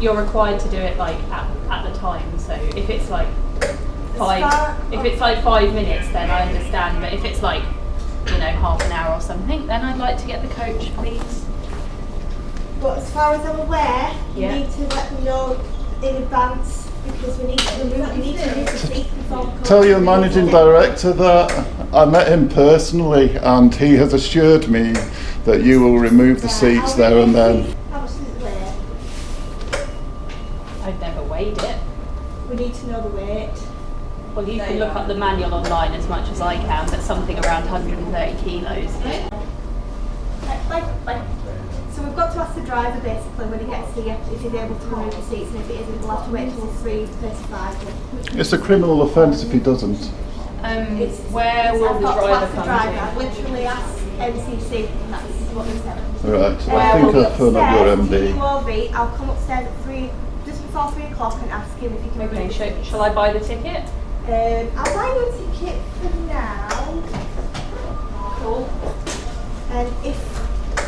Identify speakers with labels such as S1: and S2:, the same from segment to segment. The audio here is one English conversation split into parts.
S1: you're required to do it like at, at the time. So if it's like five,
S2: far-
S1: if it's like five minutes, then I understand. But if it's like you know half an hour or something, then I'd like to get the coach, please.
S2: But as far as I'm aware, you
S1: Yeah.
S2: need to let me know in advance because we need to remove, we need to remove the seat before the
S3: Tell your managing director that I met him personally and he has assured me that you will remove the
S2: Right,
S3: seats
S2: I'll
S3: there and then.
S2: the- How much does it weigh?
S1: I've never weighed it.
S2: We need to know the weight.
S1: Well, you can look up the manual online as much as I can, but something around 130 kilos.
S2: Like, like, like. So we've got to ask the driver basically when he gets here if he's able to remove the seats and if it isn't we'll have to wait till 3.35.
S3: It's a criminal offence if he doesn't.
S1: Um,
S2: It's,
S1: where
S2: it's-
S1: will
S2: I've
S1: the
S2: got to
S1: driver
S2: ask the
S1: come
S2: driver.
S1: to?
S2: I've literally asked MCC and that's what they said.
S3: Right,
S2: Uh,
S3: I think
S2: I'll
S3: I've up your
S2: upstairs to
S3: MD.
S2: UOV. I'll come upstairs at three, just before three o'clock and ask him if he can
S1: Okay,
S2: the
S1: shall, shall I buy the ticket?
S2: Um, I'll buy you a ticket for now.
S1: Cool.
S2: And if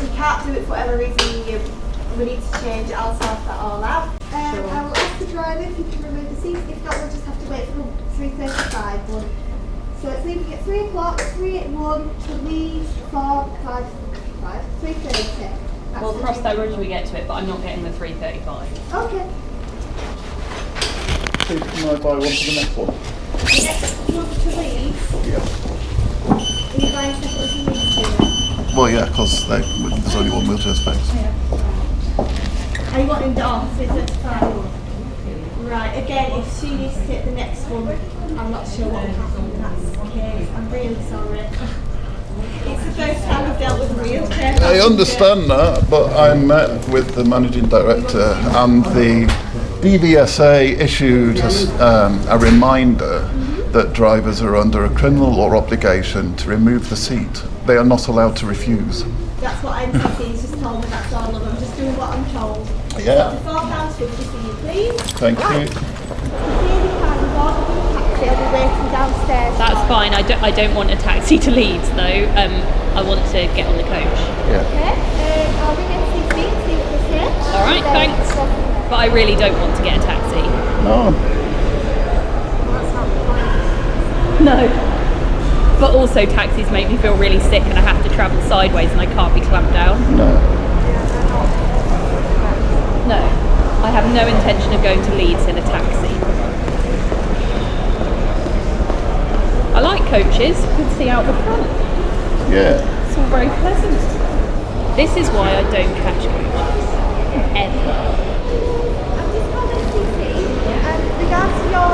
S2: you can't do it for whatever reason, you, we need to change it, I'll sort that all out. Um,
S1: Sure.
S2: I will ask the driver if he can remove the seats. If not, we'll just have to wait for 3.35 one. So it's leaving at 3 o'clock, 3 at 1, to leave for 5, 5 3.30. That's
S1: We'll cross that bridge when we get to it, but I'm not getting the 335.
S2: Okay.
S3: Please can I buy one for the next one?
S2: Next, you want to leave?
S3: Yeah.
S2: Are you buying separately from these two?
S3: Well, yeah, because there's only one wheelchair space.
S2: Are you wanting the off? Is it fine? Right, again, if she needs to take the next one, I'm not sure what will happen in that case. I'm really sorry. It's the first time I've dealt with a wheelchair.
S3: I understand that, but I met with the managing director and the DVSA issued us, um, a reminder that drivers are under a criminal law obligation to remove the seat. They are not allowed to refuse.
S2: That's what MCC's just told me, that's all of them. I'm just doing what I'm told.
S3: Yeah.
S2: So £4.50 for you, please.
S3: Thank
S2: Right.
S3: you.
S2: Really kind. We've ordered you a taxi. I'll be waiting downstairs.
S1: That's fine. I don't, I don't want a taxi to Leeds though. Um, I want to get on the coach.
S3: Yeah.
S2: Okay, um, I'll ring MCC and see what they say.
S1: All right,
S2: Then
S1: thanks.
S2: Go from there.
S1: But I really don't want to get a taxi.
S3: No.
S1: No. But also taxis make me feel really sick and I have to travel sideways and I can't be clamped down.
S3: No.
S1: No. I have no intention of going to Leeds in a taxi. I like coaches. You can see out the front.
S3: Yeah.
S1: It's all very pleasant. This is why I don't catch coaches. Ever.
S2: I've just called MCC and regards to your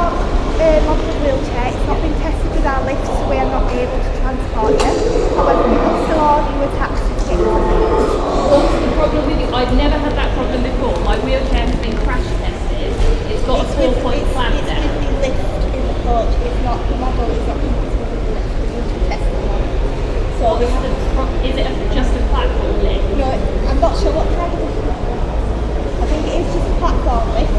S2: uh, model wheelchair, it's not been tested with our lift, so we are not able to transport you. However, we will still order you a taxi to get to Leeds.
S1: What's the problem with it? I've never had that problem before. My wheelchair has been crash tested. It's got a
S2: It's
S1: four
S2: with-
S1: point
S2: it's-
S1: clamp
S2: It's
S1: down.
S2: with the lift in the coach, it's not, the model is not compatible with the lift, we need to test the one. So we
S1: What's
S2: have
S1: the pro- is it a, just a platform lift?
S2: No, I'm not sure what kind of lift it is. I think it is just a platform lift.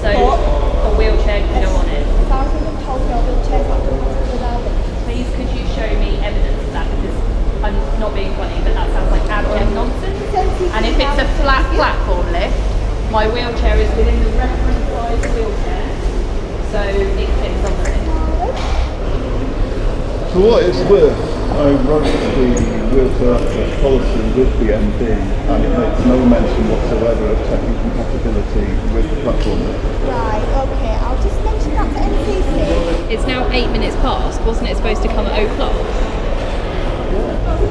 S1: So
S2: but
S1: a wheelchair can go on it.
S2: As far as I'm told, your wheelchair's not compatible with our lift.
S1: Please could you show me evidence of that because I'm not being funny, but that sounds like abject nonsense. And if it's a flat platform lift, my wheelchair is within the reference size wheelchair, so it fits on the lift.
S3: For what it's worth, I wrote the wheelchair uh, access policy with the MD and it makes no mention whatsoever of checking compatibility with the platform.
S2: Right, okay, I'll just mention that to MCC.
S1: It's now eight minutes past. Wasn't it supposed to come at o'clock?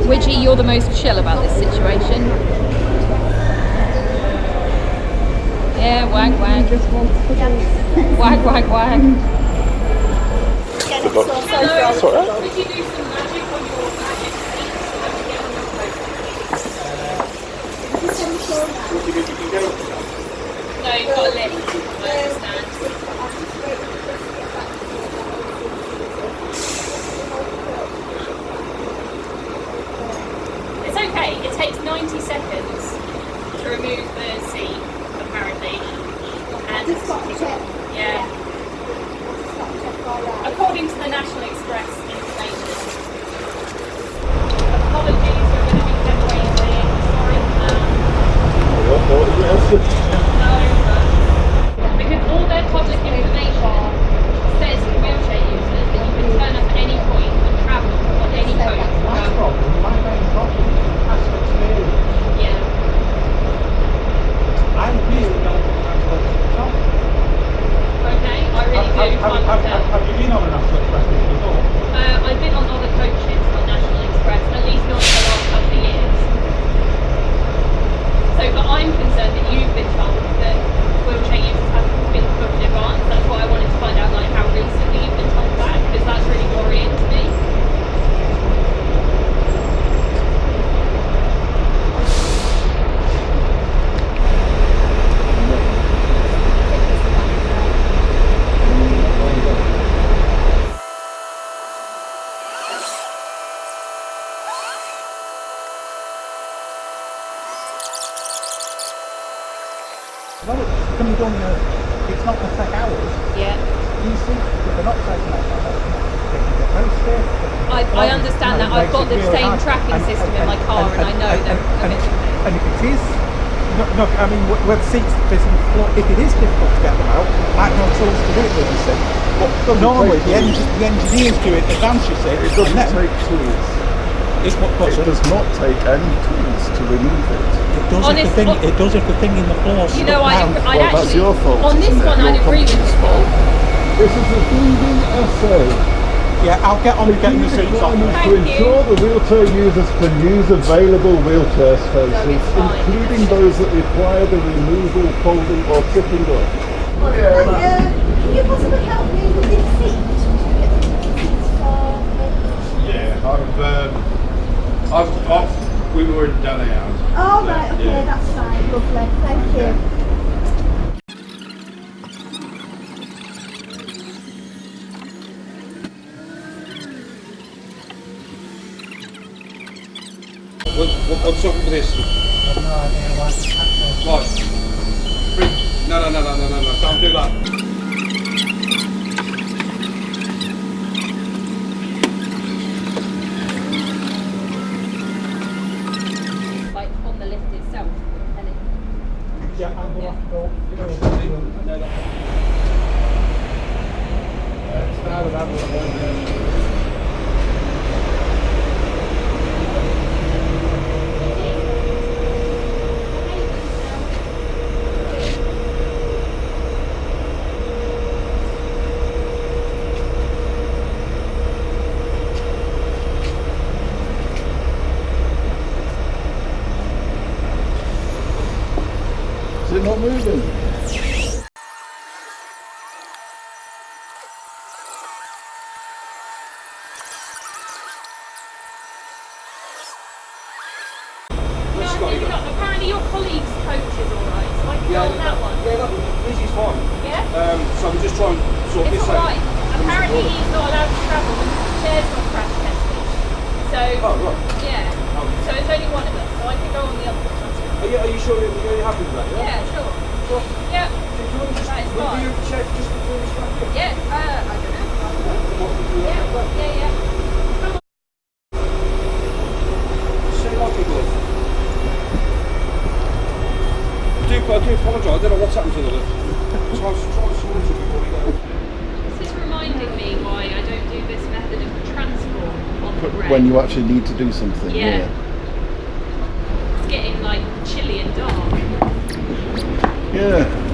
S1: Widgie, you're the most chill about this situation. Yeah, wag wag. Wag wag wag.
S2: All the trouble.
S1: Could you do some magic on your magic feet so that we get on the coach? No, you've got a lift. I understand. It's okay. It takes 90 seconds to remove the seat, apparently. And
S2: Just got to check.
S1: yeah,
S2: Just got to check all right.
S1: According to the National Express information. Apologies, you're going to be kept waiting. Sorry. Um, no, but
S4: Have, have, have you been on an National Express before?
S1: Uh, I've been on other coaches on National Express, at least not for the last couple of years. So, but I'm concerned that you've been told that wheelchair users haven't been booked in advance. That's why I wanted to find out like how recently you've been told that, because that's really worrying to me.
S4: No, it's can be done, uh, it's not going to take hours.
S1: Yeah.
S4: You see, if they're not taking hours, they can get very stiff.
S1: I- I understand that. I've got the same
S4: hard.
S1: tracking system in my car and I know that
S4: and,
S1: a bit of
S4: and if it is, no, no, I mean, wh- where the seats physically floor, if it is difficult to get them out, I have no tools to do it with, you see. But normally, the,
S3: take
S4: the engineers do it in advance, you see.
S3: It doesn't
S4: and then
S3: take tools.
S4: It's what, what's
S3: It
S4: it?
S3: does not take any tools to remove it.
S4: It does
S1: Honest-
S4: if the thing.
S1: hon-
S4: It does if the thing in the floor.
S1: You know, I'd, I'd
S3: Well,
S1: actually
S3: that's your fault,
S1: on this one I'd
S3: Your
S1: agree with you.
S3: This is a DVSA.
S4: Yeah, I'll get on with getting the seats off.
S3: requirements
S1: Thank
S3: to
S1: you.
S3: ensure the wheelchair users can use available wheelchair spaces,
S1: it's fine.
S3: including those that require the removal, folding or tipping up.
S2: Uh, can you possibly help me with this seat? Seats for me?
S5: Yeah, I've, um, I've, I've, we were in Delhi hours.
S2: Oh, right, okay,
S5: Yeah.
S2: that's fine. Lovely. Thank you.
S5: What, what, what's up with this? Right. Bring- No, no, no, no, no, no, no, don't do that.
S4: Thank you.
S3: It not moving?
S1: no, maybe not. Apparently your colleague's coach is alright, so I can go on that one.
S5: Yeah, that, this is fine.
S1: Yeah?
S5: Um, so I'm just trying to sort
S1: It's
S5: this out.
S1: Apparently he's not allowed to travel the chair's not crash tested. So
S5: Oh, right.
S1: yeah. So it's only one of us, so I can go on the other one.
S5: Are you, are you sure you're, you're happy with that? Yeah.
S1: Yeah, sure.
S5: Sure.
S1: Yeah.
S5: Do you want to just
S1: That is
S5: review
S1: fine.
S5: the check just before we start here?
S1: Yeah. Uh, I don't know.
S5: Do
S1: Yeah.
S5: that?
S1: Yeah. Yeah. Come on.
S5: Say like it was. I do, I do apologise. I don't know what's happened to the lift. Try, try to sort it before we go.
S1: This is reminding me why I don't do this method of transport on the rail.
S3: When you actually need to do something.
S1: Yeah. It's getting like chilly and dark.
S3: Yeah.